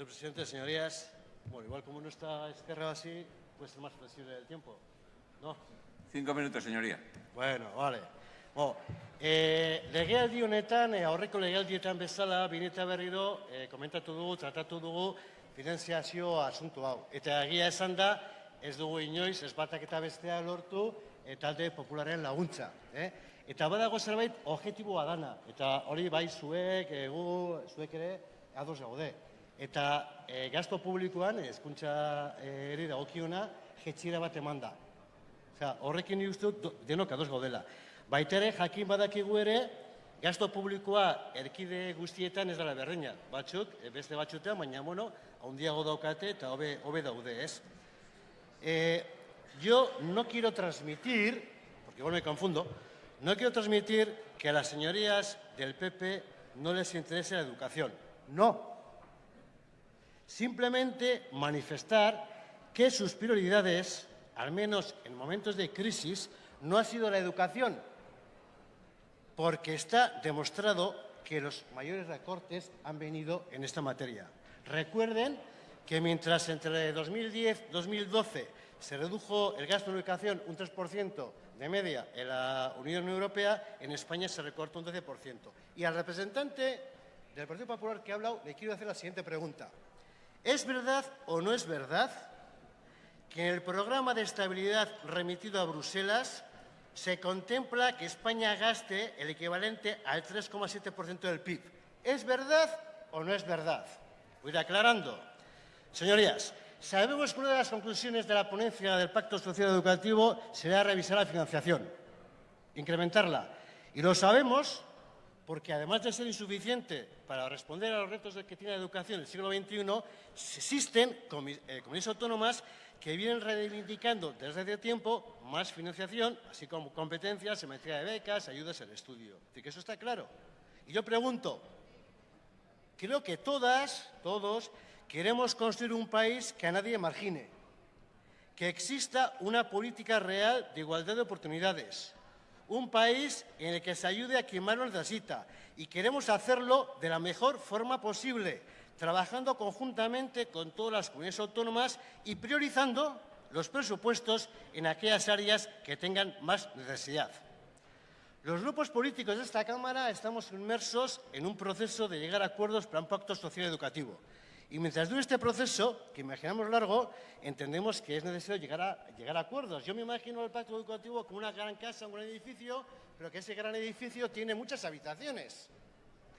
Señor presidente, señorías, bueno, igual como no está Esquerra así, puede ser más flexible el tiempo, ¿no? Cinco minutos, señoría. Bueno, vale. Bo, e, legealdi honetan, e, aurreko legealdietan bezala, bineta berriro, e, komentatu dugu, tratatu dugu, finanziazio asuntu hau. Eta egia esan da, ez dugu inoiz, ez batak eta bestea lortu, e, talde popularen laguntza. Eh? Eta badago zerbait objektiboa dana. Eta hori bai zuek, egu, zuek ere, ados gaude. Eta e, gasto publikoan, hezkuntza e, eri dagokiona, jetxira bat eman da. Osea, horrekin uste dut denok ados gaudela. Baitere, jakin badakigu ere, gasto publikoa erkide guztietan ez dela berdina. Batzuk, beste batzutean, baina, bueno, handiago daukate eta hobe, hobe daude, ez? Eh, yo no quiero transmitir, porque igual me confundo, no quiero transmitir que a las señorías del PP no les interese la educación. No. Simplemente manifestar que sus prioridades, al menos en momentos de crisis, no ha sido la educación, porque está demostrado que los mayores recortes han venido en esta materia. Recuerden que mientras entre 2010 y 2012 se redujo el gasto en educación un 3% de media en la Unión Europea, en España se recortó un 12%. Y al representante del Partido Popular que ha hablado le quiero hacer la siguiente pregunta. ¿Es verdad o no es verdad que en el programa de estabilidad remitido a Bruselas se contempla que España gaste el equivalente al 3,7% del PIB. ¿Es verdad o no es verdad? Voy aclarando. Señorías, sabemos que una de las conclusiones de la ponencia del Pacto Social Educativo será revisar la financiación, incrementarla. Y lo sabemos porque además de ser insuficiente para responder a los retos que tiene la educación en el siglo XXI, existen eh, comunidades autónomas que vienen reivindicando desde hace tiempo más financiación, así como competencias en de becas, ayudas al estudio. Es decir, que eso está claro. Y yo pregunto, creo que todas, todos, queremos construir un país que a nadie margine, que exista una política real de igualdad de oportunidades, un país en el que se ayude a quien más lo necesita y queremos hacerlo de la mejor forma posible, trabajando conjuntamente con todas las comunidades autónomas y priorizando los presupuestos en aquellas áreas que tengan más necesidad. Los grupos políticos de esta Cámara estamos inmersos en un proceso de llegar a acuerdos para un pacto social educativo. Y mientras dure este proceso, que imaginamos largo, entendemos que es necesario llegar a, llegar a acuerdos. Yo me imagino el pacto educativo como una gran casa, un gran edificio, pero que ese gran edificio tiene muchas habitaciones.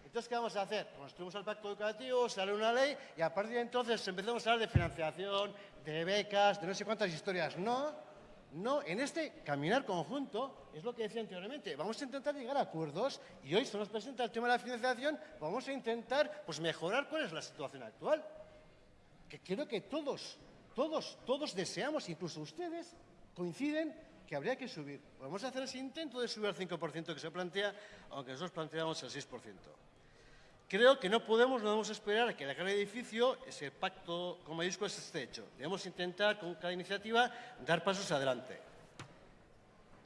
Entonces, ¿qué vamos a hacer? Construimos el pacto educativo, sale una ley y a partir de entonces empezamos a hablar de financiación, de becas, de no sé cuántas historias. No, no, en este caminar conjunto es lo que decía anteriormente. Vamos a intentar llegar a acuerdos y hoy se nos presenta el tema de la financiación. Vamos a intentar pues, mejorar cuál es la situación actual. Que creo que todos, todos, todos deseamos, incluso ustedes, coinciden que habría que subir. Podemos hacer ese intento de subir al 5% que se plantea, aunque nosotros planteamos el 6%. Creo que no podemos, no debemos esperar a que el gran edificio, ese pacto con mayúsculas esté hecho. Debemos intentar, con cada iniciativa, dar pasos adelante.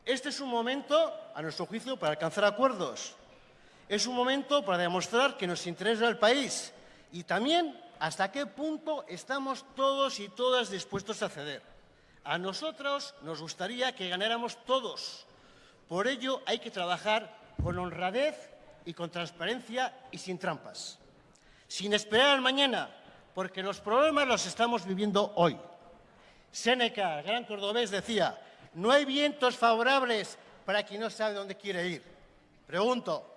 Este es un momento, a nuestro juicio, para alcanzar acuerdos. Es un momento para demostrar que nos interesa el país y también hasta qué punto estamos todos y todas dispuestos a ceder. A nosotros nos gustaría que ganáramos todos. Por ello hay que trabajar con honradez y con transparencia y sin trampas. Sin esperar al mañana, porque los problemas los estamos viviendo hoy. Séneca, el gran cordobés, decía, no hay vientos favorables para quien no sabe dónde quiere ir. Pregunto,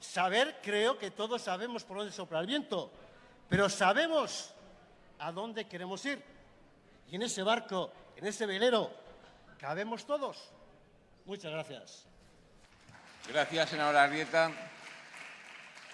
saber creo que todos sabemos por dónde sopla el viento, pero sabemos a dónde queremos ir. Y en ese barco, en ese velero, cabemos todos. Muchas gracias. Gracias, senadora Arrieta.